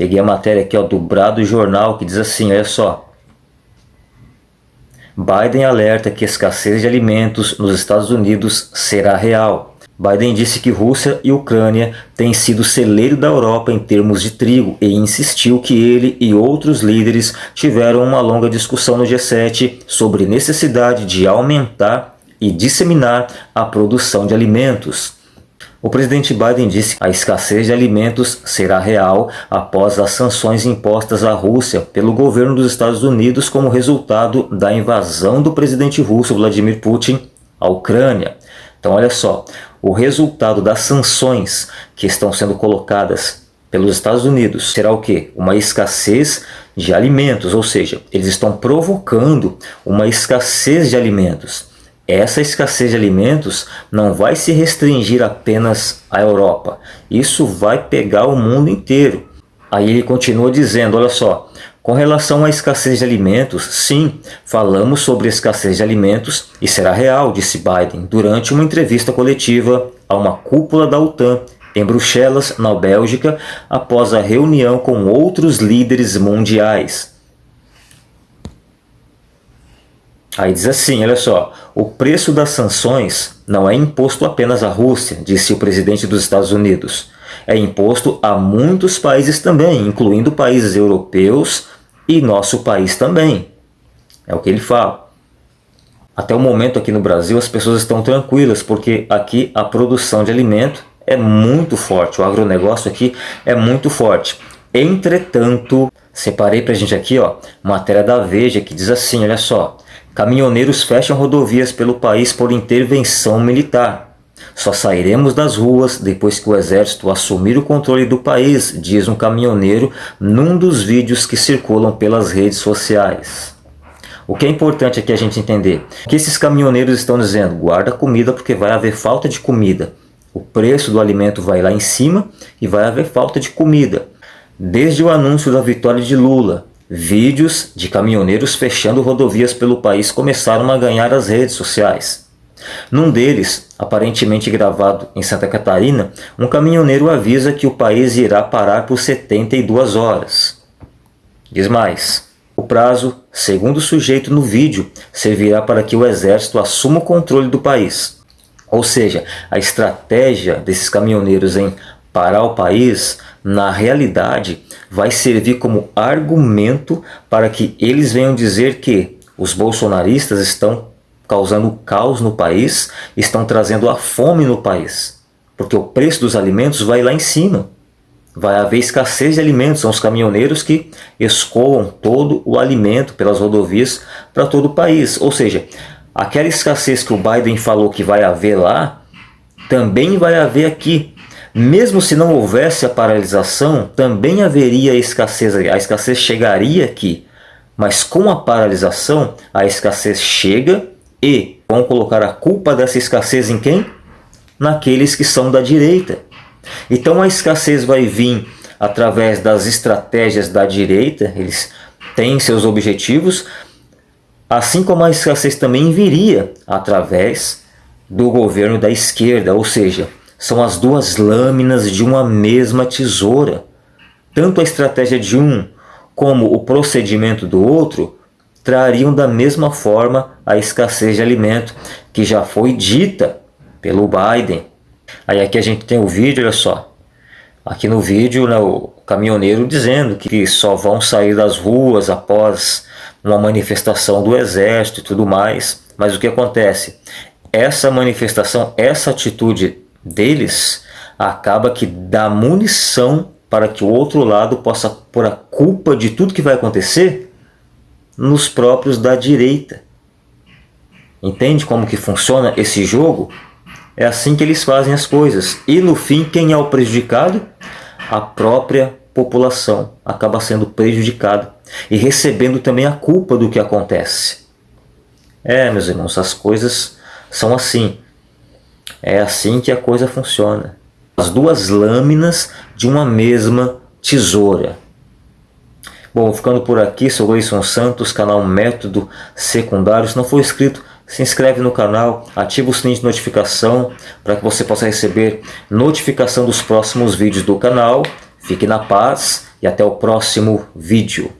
Peguei a matéria aqui ó, do Brado Jornal que diz assim, olha só. Biden alerta que a escassez de alimentos nos Estados Unidos será real. Biden disse que Rússia e Ucrânia têm sido celeiro da Europa em termos de trigo e insistiu que ele e outros líderes tiveram uma longa discussão no G7 sobre necessidade de aumentar e disseminar a produção de alimentos. O presidente Biden disse que a escassez de alimentos será real após as sanções impostas à Rússia pelo governo dos Estados Unidos como resultado da invasão do presidente russo Vladimir Putin à Ucrânia. Então olha só, o resultado das sanções que estão sendo colocadas pelos Estados Unidos será o que? Uma escassez de alimentos, ou seja, eles estão provocando uma escassez de alimentos. Essa escassez de alimentos não vai se restringir apenas à Europa, isso vai pegar o mundo inteiro. Aí ele continua dizendo, olha só, com relação à escassez de alimentos, sim, falamos sobre escassez de alimentos e será real, disse Biden durante uma entrevista coletiva a uma cúpula da OTAN em Bruxelas, na Bélgica, após a reunião com outros líderes mundiais. Aí diz assim, olha só, o preço das sanções não é imposto apenas à Rússia, disse o presidente dos Estados Unidos é imposto a muitos países também, incluindo países europeus e nosso país também. É o que ele fala. Até o momento aqui no Brasil as pessoas estão tranquilas, porque aqui a produção de alimento é muito forte, o agronegócio aqui é muito forte. Entretanto, separei para a gente aqui ó, matéria da Veja que diz assim, olha só, caminhoneiros fecham rodovias pelo país por intervenção militar. Só sairemos das ruas depois que o exército assumir o controle do país, diz um caminhoneiro num dos vídeos que circulam pelas redes sociais. O que é importante aqui a gente entender? Que esses caminhoneiros estão dizendo, guarda comida porque vai haver falta de comida. O preço do alimento vai lá em cima e vai haver falta de comida. Desde o anúncio da vitória de Lula, vídeos de caminhoneiros fechando rodovias pelo país começaram a ganhar as redes sociais. Num deles, aparentemente gravado em Santa Catarina, um caminhoneiro avisa que o país irá parar por 72 horas. Diz mais, o prazo, segundo o sujeito no vídeo, servirá para que o exército assuma o controle do país. Ou seja, a estratégia desses caminhoneiros em parar o país, na realidade, vai servir como argumento para que eles venham dizer que os bolsonaristas estão causando caos no país, estão trazendo a fome no país. Porque o preço dos alimentos vai lá em cima. Vai haver escassez de alimentos, são os caminhoneiros que escoam todo o alimento pelas rodovias para todo o país. Ou seja, aquela escassez que o Biden falou que vai haver lá, também vai haver aqui. Mesmo se não houvesse a paralisação, também haveria escassez, a escassez chegaria aqui. Mas com a paralisação, a escassez chega e vão colocar a culpa dessa escassez em quem? Naqueles que são da direita. Então a escassez vai vir através das estratégias da direita, eles têm seus objetivos, assim como a escassez também viria através do governo da esquerda, ou seja, são as duas lâminas de uma mesma tesoura. Tanto a estratégia de um como o procedimento do outro trariam da mesma forma a escassez de alimento que já foi dita pelo Biden. Aí aqui a gente tem o vídeo, olha só. Aqui no vídeo, né, o caminhoneiro dizendo que só vão sair das ruas após uma manifestação do exército e tudo mais. Mas o que acontece? Essa manifestação, essa atitude deles acaba que dá munição para que o outro lado possa pôr a culpa de tudo que vai acontecer nos próprios da direita. Entende como que funciona esse jogo? É assim que eles fazem as coisas. E no fim, quem é o prejudicado? A própria população acaba sendo prejudicada e recebendo também a culpa do que acontece. É, meus irmãos, as coisas são assim. É assim que a coisa funciona. As duas lâminas de uma mesma tesoura. Bom, ficando por aqui, sou Gleison Santos, canal Método Secundário. Se não for inscrito, se inscreve no canal, ativa o sininho de notificação para que você possa receber notificação dos próximos vídeos do canal. Fique na paz e até o próximo vídeo.